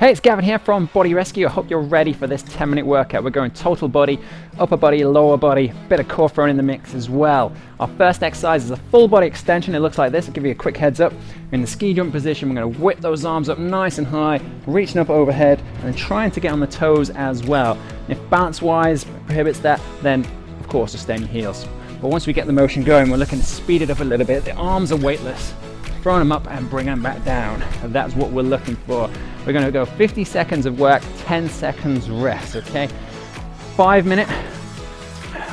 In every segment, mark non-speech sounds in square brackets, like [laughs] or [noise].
Hey, it's Gavin here from Body Rescue. I hope you're ready for this 10 minute workout. We're going total body, upper body, lower body, bit of core thrown in the mix as well. Our first exercise is a full body extension. It looks like this. I'll give you a quick heads up. in the ski jump position. We're going to whip those arms up nice and high, reaching up overhead, and then trying to get on the toes as well. If balance wise prohibits that, then of course just stay in your heels. But once we get the motion going, we're looking to speed it up a little bit. The arms are weightless throwing them up and bring them back down. And that's what we're looking for. We're gonna go 50 seconds of work, 10 seconds rest, okay? Five minute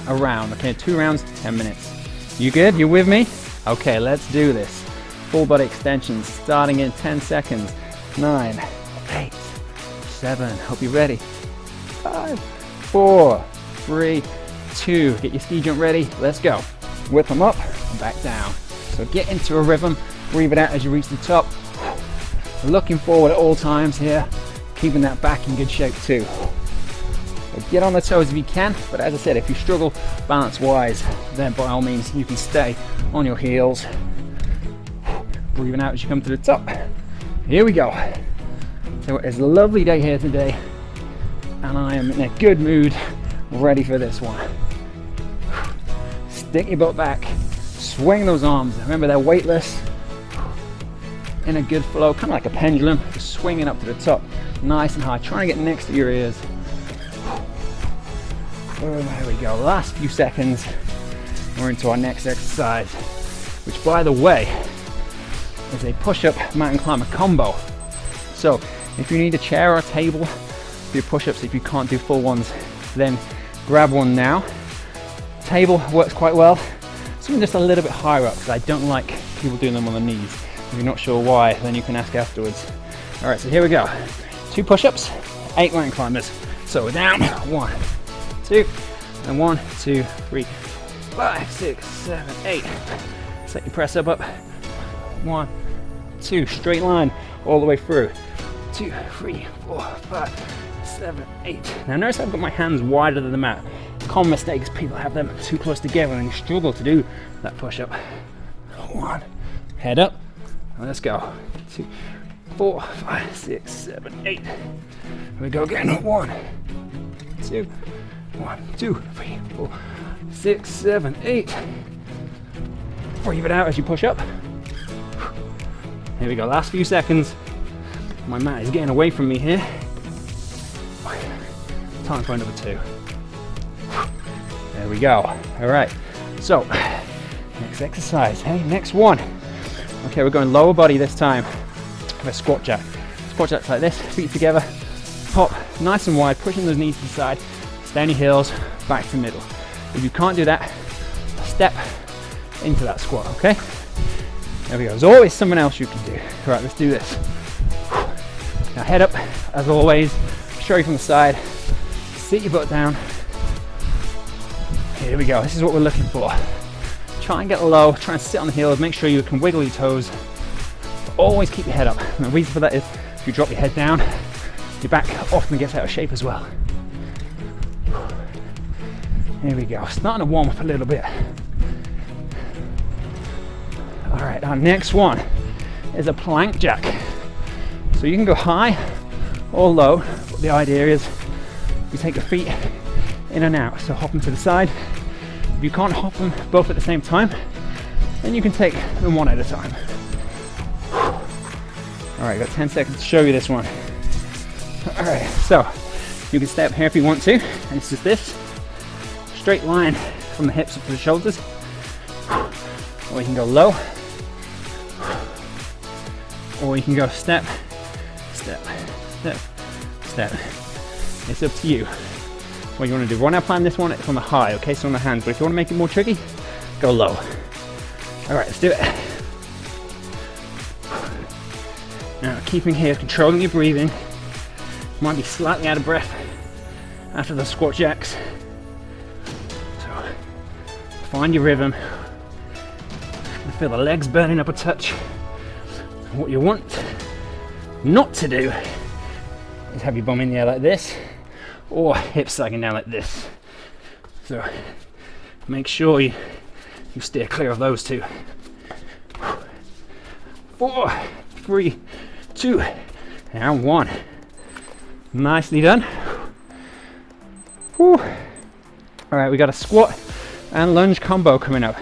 a round, okay? Two rounds, 10 minutes. You good? You with me? Okay, let's do this. Full body extensions starting in 10 seconds. Nine, eight, seven, hope you're ready. Five, four, three, two, get your ski jump ready, let's go. Whip them up and back down. So get into a rhythm, breathe it out as you reach the top. Looking forward at all times here, keeping that back in good shape too. Get on the toes if you can, but as I said, if you struggle balance wise, then by all means you can stay on your heels. Breathing out as you come to the top. Here we go. So it's a lovely day here today, and I am in a good mood, ready for this one. Stick your butt back, swing those arms. Remember they're weightless, in a good flow, kind of like a pendulum, just swinging up to the top, nice and high, trying to get next to your ears. There we go, last few seconds, we're into our next exercise, which by the way, is a push-up mountain climber combo. So if you need a chair or a table for your push-ups, if you can't do full ones, then grab one now. Table works quite well. Something just a little bit higher up because I don't like people doing them on the knees. If you're not sure why, then you can ask afterwards. All right, so here we go. Two push-ups, eight mountain climbers. So we're down, one, two, and one, two, three, five, six, seven, eight. Set your press up up. One, two, straight line all the way through. Two, three, four, five, seven, eight. Now notice I've got my hands wider than the mat. Common mistake is people have them too close together and you struggle to do that push-up. One, head up, Let's go. Two, four, five, six, seven, eight. Here we go again. One, two, one, two, three, four, six, seven, eight. Breathe it out as you push up. Here we go. Last few seconds. My mat is getting away from me here. Time for number two. There we go. All right. So, next exercise. Hey, next one. Okay, we're going lower body this time. A squat jack. Squat jack like this, feet together, pop nice and wide, pushing those knees to the side, your heels, back to middle. If you can't do that, step into that squat, okay? There we go. There's always someone else you can do. All right, let's do this. Now head up, as always, straight from the side, sit your butt down. Here we go, this is what we're looking for. Try and get low, try and sit on the heels, make sure you can wiggle your toes. always keep your head up. And the reason for that is if you drop your head down, your back often gets out of shape as well. Here we go, starting to warm up a little bit. All right, our next one is a plank jack. So you can go high or low, but the idea is you take your feet in and out. So hop them to the side, if you can't hop them both at the same time, then you can take them one at a time. All right, got 10 seconds to show you this one. All right, so you can stay up here if you want to, and it's just this, straight line from the hips up to the shoulders, or you can go low, or you can go step, step, step, step. It's up to you what you want to do. Right now plan this one, it's on the high, okay, so on the hands, but if you want to make it more tricky, go low. All right, let's do it. Now, keeping here, controlling your breathing. Might be slightly out of breath after the squat jacks. So, find your rhythm. Feel the legs burning up a touch. What you want not to do is have your bum in the air like this Oh, or hips sagging down like this. So make sure you, you steer clear of those two. Four, three, two, and one. Nicely done. Whew. All right, we got a squat and lunge combo coming up.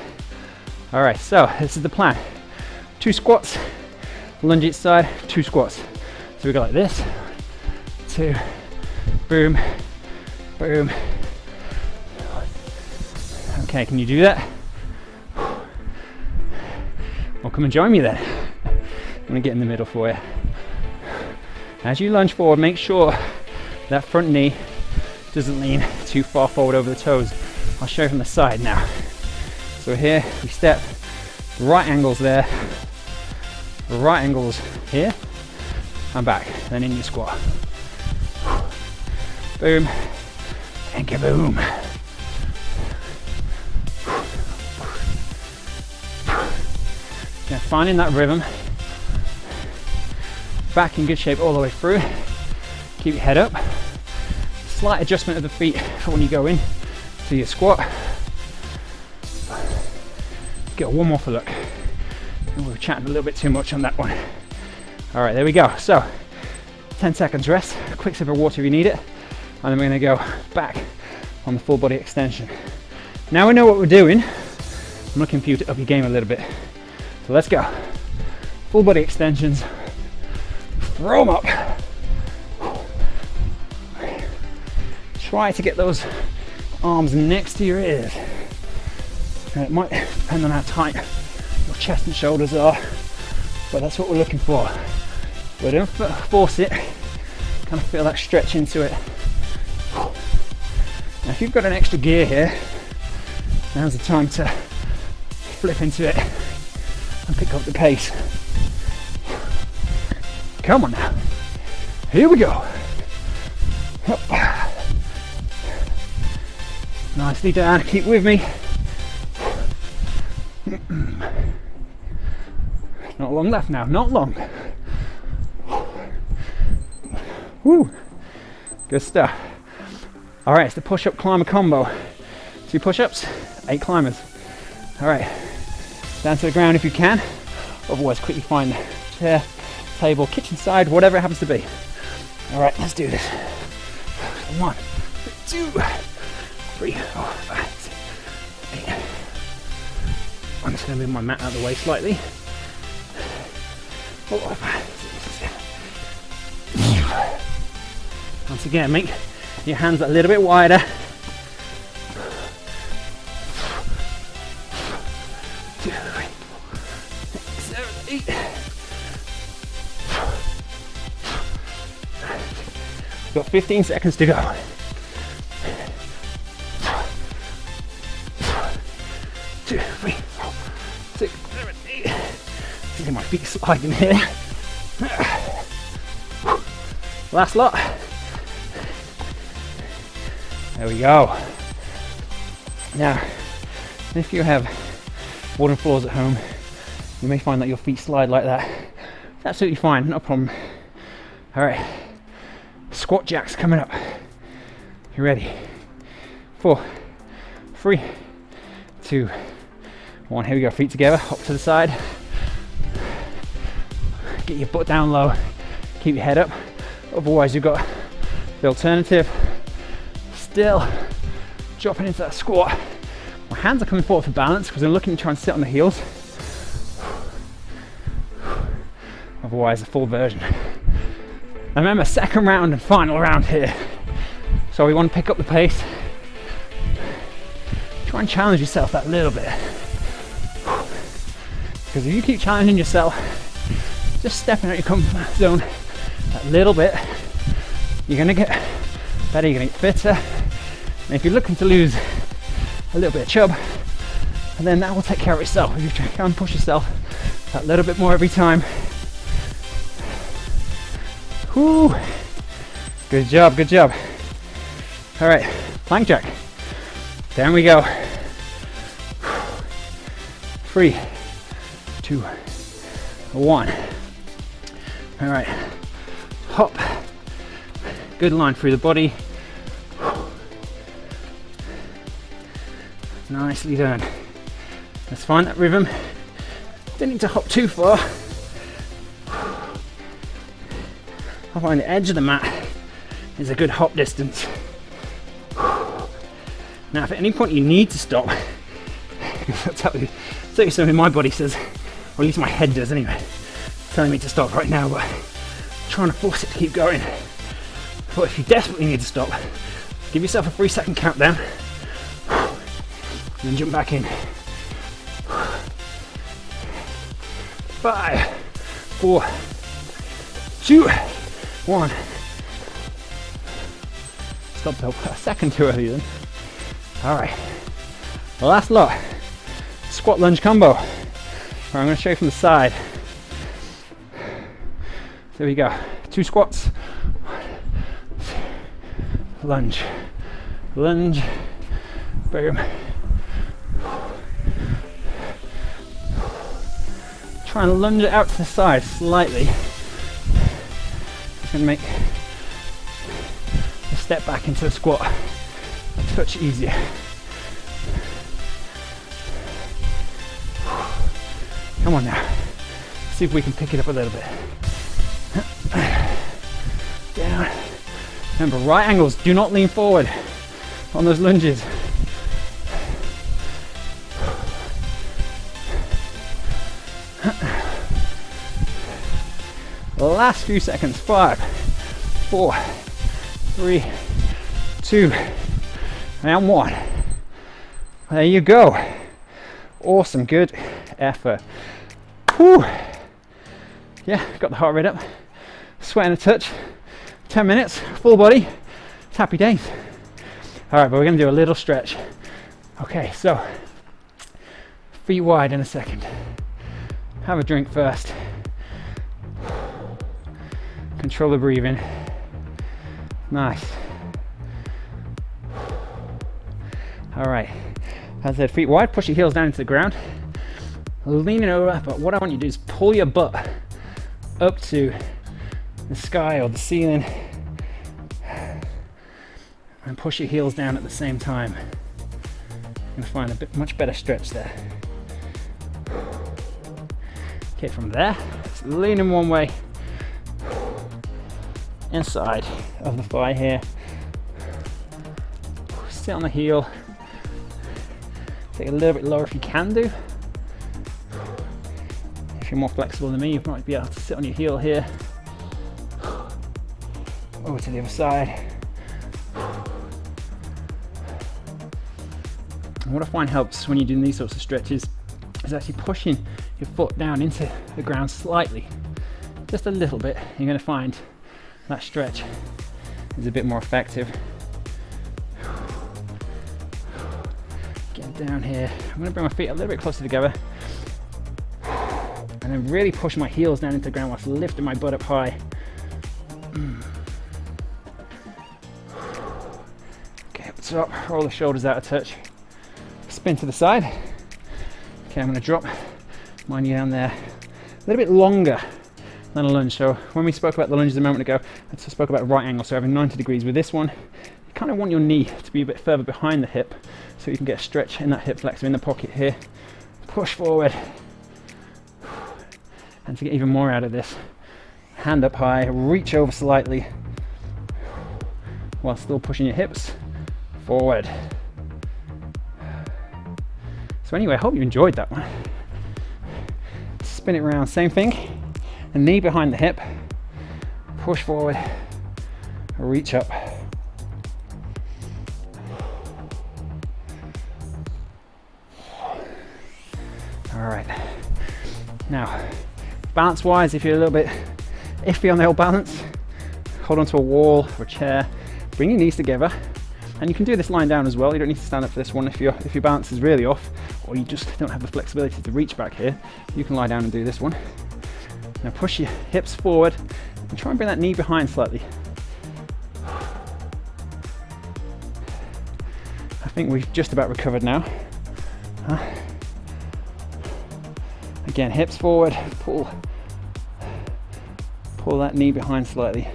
All right, so this is the plan. Two squats, lunge each side, two squats. So we go like this, two, boom, boom. Okay, can you do that? Well, come and join me then. I'm gonna get in the middle for you. As you lunge forward, make sure that front knee doesn't lean too far forward over the toes. I'll show you from the side now. So here we step, right angles there, right angles here, and back, then in your squat. Boom, and kaboom. Yeah, finding that rhythm. Back in good shape all the way through. Keep your head up slight adjustment of the feet for when you go in to your squat. Get one more for look. We were chatting a little bit too much on that one. All right, there we go. So 10 seconds rest, quick sip of water if you need it. And then we're gonna go back on the full body extension. Now we know what we're doing. I'm looking for you to up your game a little bit. So let's go. Full body extensions. Throw them up. try to get those arms next to your ears. And it might depend on how tight your chest and shoulders are, but that's what we're looking for. But don't force it, kind of feel that stretch into it. If you've got an extra gear here, now's the time to flip into it and pick up the pace. Come on now. Here we go. Nicely done, keep with me. Not long left now, not long. Woo, good stuff. All right, it's the push-up climber combo. Two push-ups, eight climbers. All right, down to the ground if you can. Otherwise, quickly find the chair, table, kitchen side, whatever it happens to be. All right, let's do this. One, two, three, four, five, six, eight. I'm just to move my mat out of the way slightly. Four, five, six, seven. Once again, make your hands a little bit wider. Two, three, four, six, seven, eight. Got 15 seconds to go. Two, three, four, six, seven, eight. Feeling my feet sliding here. Last lot. There we go. Now, if you have wooden floors at home, you may find that your feet slide like that. It's absolutely fine, no problem. All right, squat jacks coming up. You ready? Four, three, two, one. Here we go, feet together, up to the side. Get your butt down low, keep your head up. Otherwise you've got the alternative. Still dropping into that squat. My hands are coming forward for balance because I'm looking to try and sit on the heels. Otherwise a full version. And remember, second round and final round here. So we want to pick up the pace. Try and challenge yourself that little bit. Because if you keep challenging yourself, just stepping out of your comfort zone a little bit, you're gonna get better, you're gonna get fitter. And if you're looking to lose a little bit of chub, and then that will take care of itself. If you and push yourself a little bit more every time. Whoo! Good job, good job. All right, plank jack. Down we go. Three, two, one. All right, hop. Good line through the body. Nicely done. Let's find that rhythm. Don't need to hop too far. I'll find the edge of the mat. is a good hop distance. Now, if at any point you need to stop, [laughs] I'll tell you something my body says, or at least my head does anyway, telling me to stop right now, but trying to force it to keep going. But if you desperately need to stop, give yourself a three second countdown, then jump back in. Five, four, two, one. Stopped a second too early then. All right, last lot, squat lunge combo. I'm gonna show you from the side. There we go, two squats, lunge, lunge, boom. Try and lunge it out to the side slightly. Just gonna make the step back into the squat a touch easier. Come on now. See if we can pick it up a little bit. Down. Remember, right angles. Do not lean forward on those lunges. Last few seconds. Five, four, three, two, and one. There you go. Awesome, good effort. Whew. Yeah, got the heart rate up, sweating a touch. 10 minutes, full body, it's happy days. All right, but we're gonna do a little stretch. Okay, so feet wide in a second. Have a drink first. Control the breathing. Nice. All right, as I said, feet wide, push your heels down into the ground. Leaning over, but what I want you to do is pull your butt up to the sky or the ceiling and push your heels down at the same time. Gonna find a bit much better stretch there. Okay, from there, leaning one way, inside of the thigh here. Sit on the heel, Take a little bit lower if you can do. If you're more flexible than me, you might be able to sit on your heel here. Over to the other side. And what I find helps when you're doing these sorts of stretches is actually pushing your foot down into the ground slightly. Just a little bit. You're going to find that stretch is a bit more effective. Get down here. I'm gonna bring my feet a little bit closer together and then really push my heels down into the ground whilst lifting my butt up high. Okay, up top, roll the shoulders out of touch. Spin to the side. Okay, I'm gonna drop my knee down there. A little bit longer than a lunge. So when we spoke about the lunges a moment ago, I spoke about right angle, so having 90 degrees. With this one, you kind of want your knee to be a bit further behind the hip so you can get a stretch in that hip flexor in the pocket here. Push forward. And to get even more out of this, hand up high, reach over slightly while still pushing your hips forward. So anyway, I hope you enjoyed that one. Spin it around, same thing. Knee behind the hip, push forward, reach up. All right. Now, balance wise, if you're a little bit iffy on the old balance, hold onto a wall or a chair, bring your knees together. And you can do this lying down as well. You don't need to stand up for this one if, your if your balance is really off or you just don't have the flexibility to reach back here. You can lie down and do this one. Now push your hips forward and try and bring that knee behind slightly. I think we've just about recovered now. Huh? Again, hips forward, pull, pull that knee behind slightly.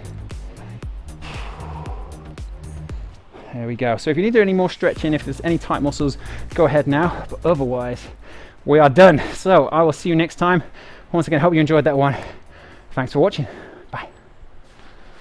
There we go. So if you need to do any more stretching, if there's any tight muscles, go ahead now. But otherwise, we are done. So I will see you next time. Once again, hope you enjoyed that one. Thanks for watching.